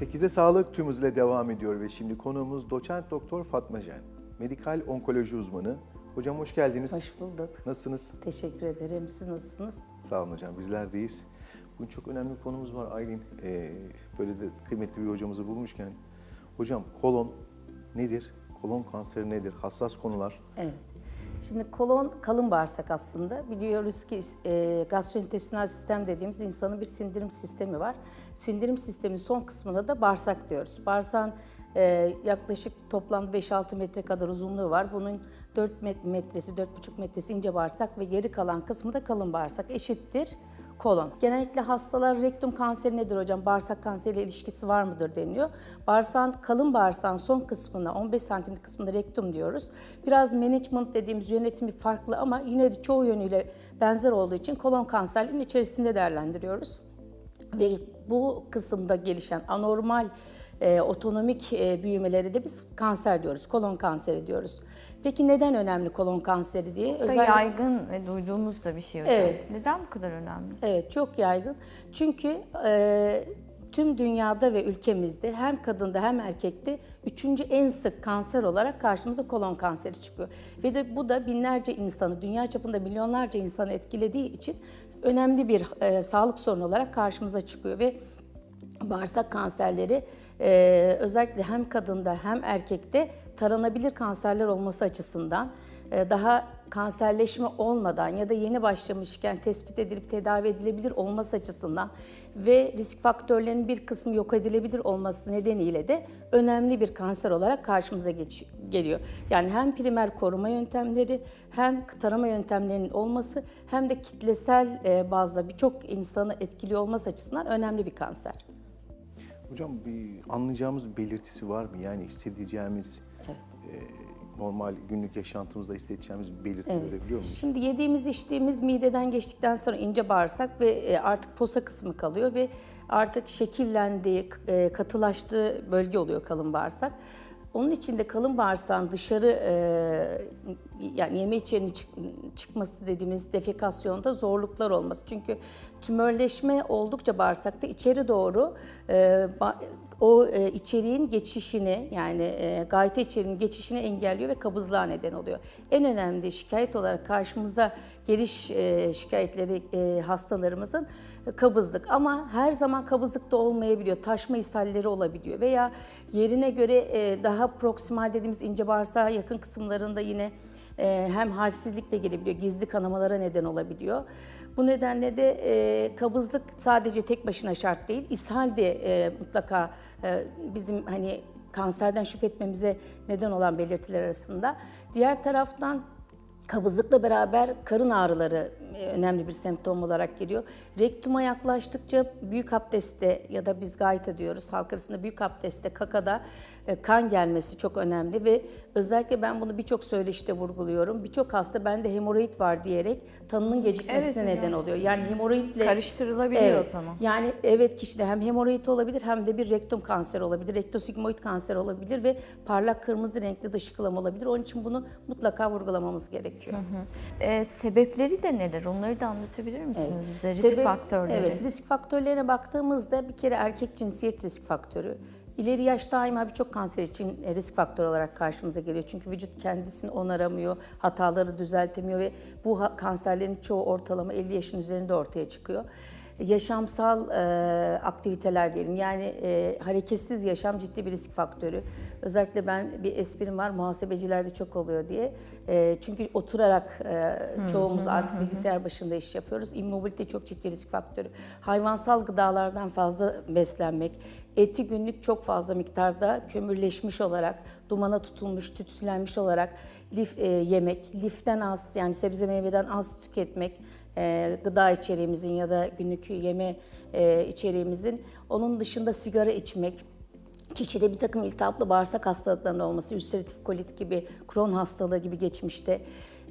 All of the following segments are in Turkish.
8'de sağlık tüm hızıyla devam ediyor ve şimdi konuğumuz doçent doktor Fatma Jen. Medikal onkoloji uzmanı. Hocam hoş geldiniz. Hoş bulduk. Nasılsınız? Teşekkür ederim. Siz nasılsınız? Sağ olun hocam bizler deyiz. Bugün çok önemli bir konumuz var Aylin. Ee, böyle de kıymetli bir hocamızı bulmuşken. Hocam kolon nedir? Kolon kanseri nedir? Hassas konular. Evet. Şimdi kolon kalın bağırsak aslında. Biliyoruz ki e, gastrointestinal sistem dediğimiz insanın bir sindirim sistemi var. Sindirim sistemin son kısmına da bağırsak diyoruz. Bağırsağın e, yaklaşık toplam 5-6 metre kadar uzunluğu var. Bunun 4 met- metresi, 4,5 metresi ince bağırsak ve geri kalan kısmı da kalın bağırsak eşittir kolon. Genellikle hastalar rektum kanseri nedir hocam? Bağırsak kanseriyle ilişkisi var mıdır deniyor. Bağırsağın kalın bağırsağın son kısmına 15 santimlik kısmına rektum diyoruz. Biraz management dediğimiz yönetimi farklı ama yine de çoğu yönüyle benzer olduğu için kolon kanserinin içerisinde değerlendiriyoruz. Ve bu kısımda gelişen anormal e, otonomik e, büyümeleri de biz kanser diyoruz, kolon kanseri diyoruz. Peki neden önemli kolon kanseri diye? Çok da yaygın ve duyduğumuz da bir şey hocam. Evet. Neden bu kadar önemli? Evet çok yaygın. Çünkü e, tüm dünyada ve ülkemizde hem kadında hem erkekte üçüncü en sık kanser olarak karşımıza kolon kanseri çıkıyor. Ve de bu da binlerce insanı, dünya çapında milyonlarca insanı etkilediği için önemli bir e, sağlık sorunu olarak karşımıza çıkıyor ve bağırsak kanserleri e, özellikle hem kadında hem erkekte taranabilir kanserler olması açısından e, daha kanserleşme olmadan ya da yeni başlamışken tespit edilip tedavi edilebilir olması açısından ve risk faktörlerinin bir kısmı yok edilebilir olması nedeniyle de önemli bir kanser olarak karşımıza geç- geliyor. Yani hem primer koruma yöntemleri hem tarama yöntemlerinin olması hem de kitlesel e, bazda birçok insanı etkiliyor olması açısından önemli bir kanser. Hocam bir anlayacağımız belirtisi var mı? Yani hissedeceğimiz, e, normal günlük yaşantımızda hissedeceğimiz bir belirti görebiliyor muyuz? Şimdi yediğimiz içtiğimiz mideden geçtikten sonra ince bağırsak ve e, artık posa kısmı kalıyor ve artık şekillendiği, e, katılaştığı bölge oluyor kalın bağırsak. Onun için de kalın bağırsağın dışarı e, yani yeme içerinin çık- çıkması dediğimiz defekasyonda zorluklar olması. Çünkü tümörleşme oldukça bağırsakta içeri doğru e, ba- o e, içeriğin geçişini yani e, gayta içeriğinin geçişini engelliyor ve kabızlığa neden oluyor. En önemli şikayet olarak karşımıza geliş e, şikayetleri e, hastalarımızın e, kabızlık ama her zaman kabızlık da olmayabiliyor. Taşma ishalleri olabiliyor veya yerine göre e, daha proksimal dediğimiz ince bağırsağa yakın kısımlarında yine hem halsizlikle gelebiliyor, gizli kanamalara neden olabiliyor. Bu nedenle de e, kabızlık sadece tek başına şart değil, ishal de e, mutlaka e, bizim hani kanserden şüphe etmemize neden olan belirtiler arasında. Diğer taraftan Kabızlıkla beraber karın ağrıları e, önemli bir semptom olarak geliyor. Rektuma yaklaştıkça büyük abdestte ya da biz gayta diyoruz halk arasında büyük abdestte kakada e, kan gelmesi çok önemli ve özellikle ben bunu birçok söyleşte vurguluyorum. Birçok hasta bende hemoroid var diyerek tanının gecikmesine Evet, neden hocam. oluyor. Yani hemoroidle Karıştırılabiliyor Evet. zaman. Yani evet kişide hem hemoroid olabilir hem de bir rektum kanseri olabilir, rektosigmoid kanser olabilir ve parlak kırmızı renkli dışkılama olabilir. Onun için bunu mutlaka vurgulamamız gerekiyor. Ee, sebepleri de neler? Onları da anlatabilir misiniz bize? Risk Sebep- faktörleri. Evet, risk faktörlerine baktığımızda bir kere erkek cinsiyet risk faktörü. İleri yaş daima birçok kanser için e, risk faktörü olarak karşımıza geliyor. Çünkü vücut kendisini onaramıyor, hataları düzeltemiyor ve bu kanserlerin çoğu ortalama 50 yaşın üzerinde ortaya çıkıyor. Yaşamsal e, aktiviteler diyelim yani e, hareketsiz yaşam ciddi bir risk faktörü. Özellikle ben bir esprim var muhasebecilerde çok oluyor diye. E, çünkü oturarak e, çoğumuz artık bilgisayar başında iş yapıyoruz. İmmobilite çok ciddi risk faktörü. Hayvansal gıdalardan fazla beslenmek, eti günlük çok fazla miktarda kömürleşmiş olarak, dumana tutulmuş, tütsülenmiş olarak lif e, yemek, liften az yani sebze meyveden az tüketmek, e, gıda içeriğimizin ya da günlük yeme e, içeriğimizin. Onun dışında sigara içmek, kişide bir takım iltihaplı bağırsak hastalıklarının olması, ülseratif kolit gibi, Crohn hastalığı gibi geçmişte,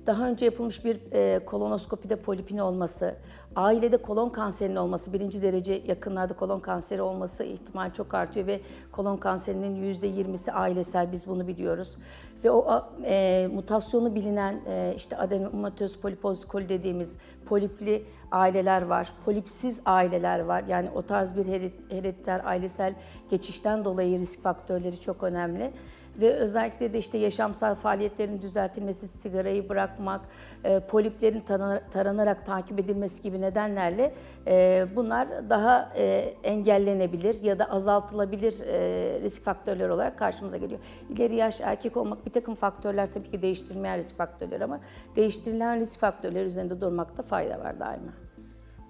daha önce yapılmış bir e, kolonoskopide polipin olması, Ailede kolon kanserinin olması, birinci derece yakınlarda kolon kanseri olması ihtimal çok artıyor ve kolon kanserinin %20'si ailesel biz bunu biliyoruz. Ve o e, mutasyonu bilinen e, işte adenomatöz polipoz koli dediğimiz polipli aileler var, polipsiz aileler var. Yani o tarz bir herediter ailesel geçişten dolayı risk faktörleri çok önemli. Ve özellikle de işte yaşamsal faaliyetlerin düzeltilmesi, sigarayı bırakmak, e, poliplerin tara- taranarak takip edilmesi gibi nedenlerle e, bunlar daha e, engellenebilir ya da azaltılabilir e, risk faktörleri olarak karşımıza geliyor. İleri yaş erkek olmak bir takım faktörler tabii ki değiştirmeyen risk faktörleri ama değiştirilen risk faktörleri üzerinde durmakta fayda var daima.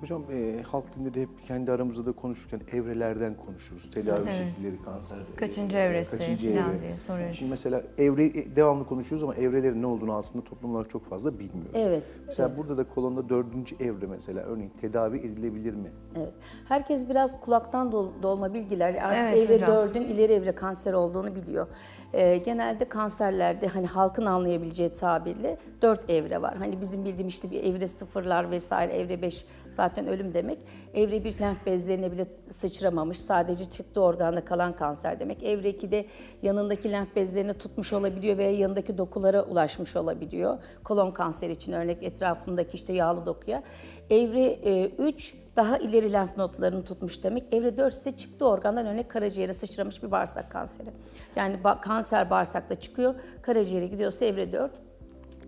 Hocam e, halk dilinde de hep kendi aramızda da konuşurken evrelerden konuşuruz. Tedavi Evet. şekilleri, kanser. Kaçıncı e, evresi kaçıncı falan evre. diye soruyoruz. Şimdi mesela evre e, devamlı konuşuyoruz ama evrelerin ne olduğunu aslında toplum olarak çok fazla bilmiyoruz. Evet. Mesela burada da kolonda dördüncü evre mesela örneğin tedavi edilebilir mi? Evet. Herkes biraz kulaktan dol- dolma bilgiler. Artık Evet evre hocam. dördün ileri evre kanser olduğunu biliyor. Ee, genelde kanserlerde hani halkın anlayabileceği tabirle dört evre var. Hani bizim bildiğimiz işte bir evre sıfırlar vesaire, evre beş zaten ölüm demek. Evre bir lenf bezlerine bile sıçramamış, sadece çıktı organda kalan kanser demek. Evre 2'de yanındaki lenf bezlerini tutmuş olabiliyor veya yanındaki dokulara ulaşmış olabiliyor. Kolon kanseri için örnek etrafındaki işte yağlı dokuya. Evre 3 daha ileri lenf nodlarını tutmuş demek. Evre 4 ise çıktı organdan örnek karaciğere sıçramış bir bağırsak kanseri. Yani ba- kanser bağırsakta çıkıyor, karaciğere gidiyorsa evre 4.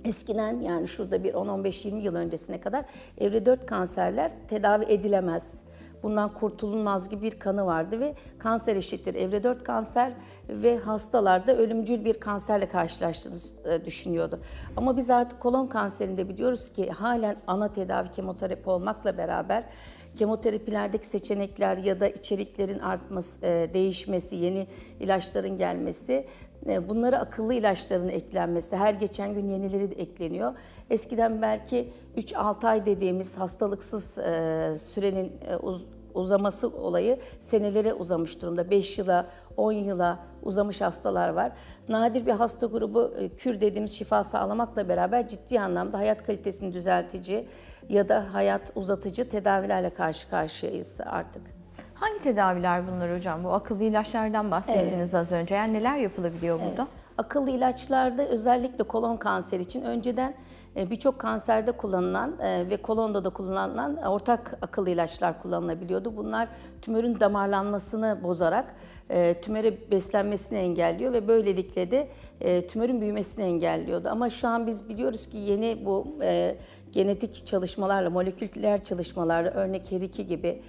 Eskiden yani şurada bir 10-15-20 yıl öncesine kadar evre 4 kanserler tedavi edilemez. Bundan kurtulunmaz gibi bir kanı vardı ve kanser eşittir evre 4 kanser ve hastalarda ölümcül bir kanserle karşılaştığını e, düşünüyordu. Ama biz artık kolon kanserinde biliyoruz ki halen ana tedavi kemoterapi olmakla beraber kemoterapilerdeki seçenekler ya da içeriklerin artması, e, değişmesi, yeni ilaçların gelmesi Bunlara akıllı ilaçların eklenmesi, her geçen gün yenileri de ekleniyor. Eskiden belki 3-6 ay dediğimiz hastalıksız e, sürenin e, uz- uzaması olayı senelere uzamış durumda. 5 yıla, 10 yıla uzamış hastalar var. Nadir bir hasta grubu e, kür dediğimiz şifa sağlamakla beraber ciddi anlamda hayat kalitesini düzeltici ya da hayat uzatıcı tedavilerle karşı karşıyayız artık. Hangi tedaviler bunlar hocam? Bu akıllı ilaçlardan bahsettiniz az önce. Yani neler yapılabiliyor burada? Akıllı ilaçlarda özellikle kolon kanseri için önceden e, birçok kanserde kullanılan e, ve kolonda da kullanılan ortak akıllı ilaçlar kullanılabiliyordu. Bunlar tümörün damarlanmasını bozarak e, tümöre beslenmesini engelliyor ve böylelikle de tümörün büyümesini engelliyordu. Ama şu an biz biliyoruz ki yeni bu genetik çalışmalarla, moleküler çalışmalarla örnek HER2 gibi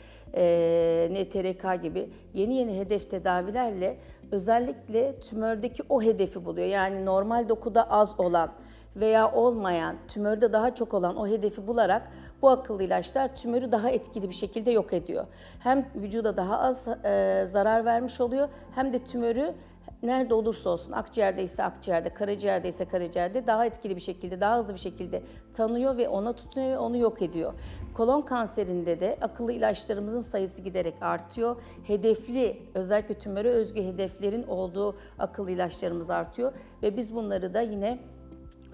NTRK gibi yeni yeni hedef tedavilerle özellikle tümördeki o hedefi buluyor. Yani normal dokuda az olan veya olmayan, tümörde daha çok olan o hedefi bularak bu akıllı ilaçlar tümörü daha etkili bir şekilde yok ediyor. Hem vücuda daha az e, zarar vermiş oluyor hem de tümörü nerede olursa olsun akciğerde ise akciğerde, karaciğerde ise karaciğerde daha etkili bir şekilde, daha hızlı bir şekilde tanıyor ve ona tutunuyor ve onu yok ediyor. Kolon kanserinde de akıllı ilaçlarımızın sayısı giderek artıyor. Hedefli, özellikle tümöre özgü hedeflerin olduğu akıllı ilaçlarımız artıyor ve biz bunları da yine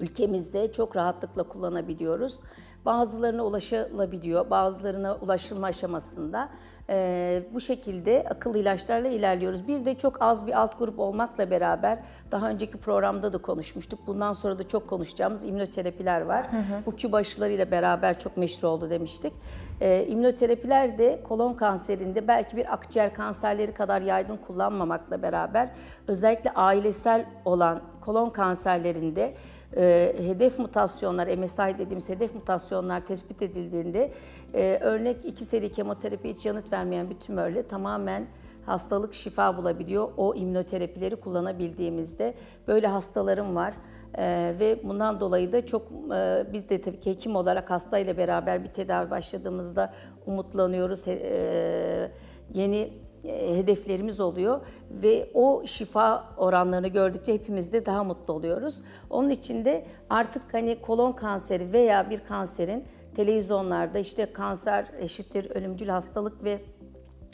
ülkemizde çok rahatlıkla kullanabiliyoruz. Bazılarına ulaşılabiliyor, bazılarına ulaşılma aşamasında. Ee, bu şekilde akıllı ilaçlarla ilerliyoruz. Bir de çok az bir alt grup olmakla beraber daha önceki programda da konuşmuştuk. Bundan sonra da çok konuşacağımız immünoterapiler var. Bu küp aşılarıyla beraber çok meşhur oldu demiştik. Ee, immünoterapiler de kolon kanserinde belki bir akciğer kanserleri kadar yaygın kullanmamakla beraber özellikle ailesel olan kolon kanserlerinde e, hedef mutasyonlar, MSI dediğimiz hedef mutasyonlar tespit edildiğinde e, örnek iki seri kemoterapi hiç yanıt vermeyen bir tümörle tamamen hastalık şifa bulabiliyor. O immünoterapileri kullanabildiğimizde böyle hastalarım var. E, ve bundan dolayı da çok e, biz de tabii ki hekim olarak hastayla beraber bir tedavi başladığımızda umutlanıyoruz. E, yeni e, hedeflerimiz oluyor ve o şifa oranlarını gördükçe hepimiz de daha mutlu oluyoruz. Onun için de artık hani kolon kanseri veya bir kanserin televizyonlarda işte kanser eşittir ölümcül hastalık ve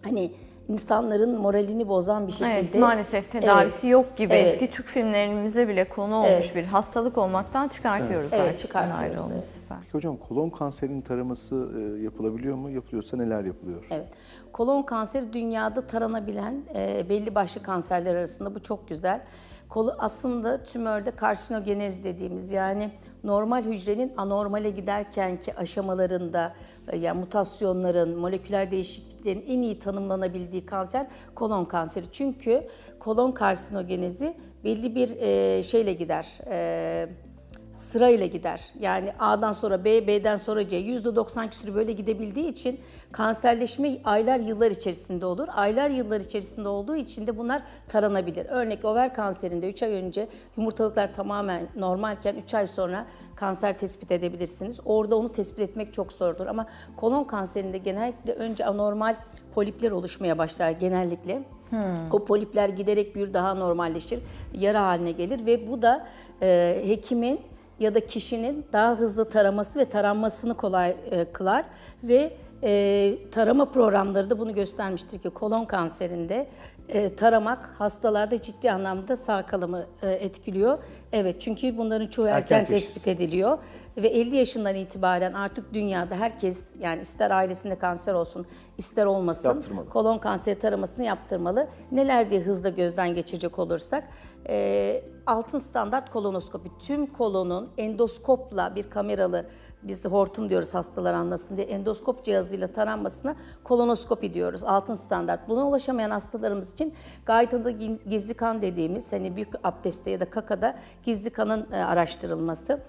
hani insanların moralini bozan bir şekilde. Evet, maalesef tedavisi yok gibi. Evet. Eski Türk filmlerimize bile konu olmuş Evet. bir hastalık olmaktan çıkartıyoruz Evet, artık. çıkartıyoruz, evet. Süper. Peki hocam kolon kanserinin taraması e, yapılabiliyor mu? Yapılıyorsa neler yapılıyor? Evet. Kolon kanseri dünyada taranabilen e, belli başlı kanserler arasında bu çok güzel. Kolu aslında tümörde karsinogenez dediğimiz yani normal hücrenin anormale giderkenki aşamalarında e, yani mutasyonların, moleküler değişikliklerin en iyi tanımlanabildiği kanser kolon kanseri. Çünkü kolon karsinogenezi belli bir e, şeyle gider. Sırayla gider. Yani A'dan sonra B, B'den sonra C. %90 küsürü böyle gidebildiği için kanserleşme aylar yıllar içerisinde olur. Aylar yıllar içerisinde olduğu için de bunlar taranabilir. Örnek over kanserinde 3 ay önce yumurtalıklar tamamen normalken 3 ay sonra kanser tespit edebilirsiniz. Orada onu tespit etmek çok zordur. Ama kolon kanserinde genellikle önce anormal polipler oluşmaya başlar genellikle. O polipler giderek büyür, daha normalleşir, yara haline gelir ve bu da e, hekimin ya da kişinin daha hızlı taraması ve taranmasını kolay e, kılar ve e, tarama programları da bunu göstermiştir ki kolon kanserinde e, taramak hastalarda ciddi anlamda sağ kalımı e, etkiliyor. Evet çünkü bunların çoğu erken, Erken teşhis. tespit ediliyor ve 50 yaşından itibaren artık dünyada herkes yani ister ailesinde kanser olsun ister olmasın Yaptırmalı. kolon kanseri taramasını yaptırmalı. Neler diye hızla gözden geçirecek olursak e, altın standart kolonoskopi tüm kolonun endoskopla bir kameralı biz hortum diyoruz hastalar anlasın diye endoskop cihazıyla taranmasına kolonoskopi diyoruz altın standart. Buna ulaşamayan hastalarımız için gayet adı gizli kan dediğimiz hani büyük abdestte ya da kakada gizli kanın e, araştırılması.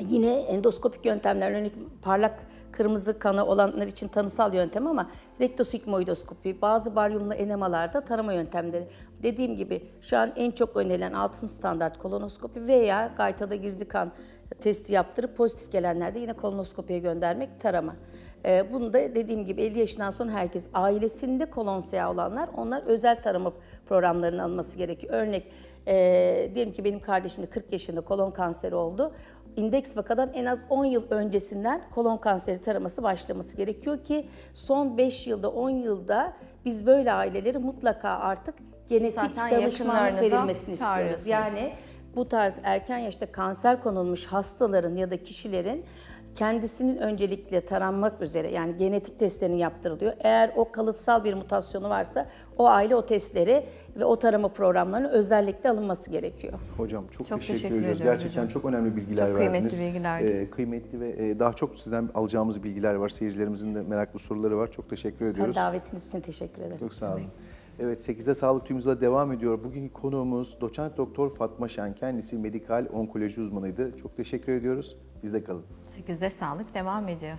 Yine endoskopik yöntemler örneğin parlak kırmızı kanı olanlar için tanısal yöntem ama rektosigmoidoskopi, bazı baryumlu enemalarda tarama yöntemleri. Dediğim gibi şu an en çok önerilen altın standart kolonoskopi veya gaytada gizli kan testi yaptırıp pozitif gelenlerde yine kolonoskopiye göndermek tarama. Ee, bunu da dediğim gibi 50 yaşından sonra herkes ailesinde kolonsea olanlar onlar özel tarama programlarının alınması gerekiyor. Örnek e, diyelim ki benim kardeşim de 40 yaşında kolon kanseri oldu. İndeks vakadan en az 10 yıl öncesinden kolon kanseri taraması başlaması gerekiyor ki son 5 yılda 10 yılda biz böyle aileleri mutlaka artık genetik Zaten danışmanlık verilmesini istiyoruz. Yani bu tarz erken yaşta kanser konulmuş hastaların ya da kişilerin kendisinin öncelikle taranmak üzere yani genetik testlerini yaptırılıyor. Eğer o kalıtsal bir mutasyonu varsa o aile o testleri ve o tarama programlarının özellikle alınması gerekiyor. Hocam çok, Çok teşekkür, teşekkür ediyoruz. Gerçekten hocam. çok önemli bilgiler Çok kıymetli verdiniz. bilgiler. Ee, kıymetli ve e, daha çok sizden alacağımız bilgiler var. Seyircilerimizin de meraklı soruları var. Çok teşekkür Ben ediyoruz. davetiniz için teşekkür ederim. Çok sağ olun. Evet 8'de Sağlık Tümümüzde devam ediyor. Bugünkü konuğumuz doçent doktor Fatma Şen. Kendisi medikal onkoloji uzmanıydı. Çok teşekkür ediyoruz. Bizde kalın. 8'de sağlık devam ediyor.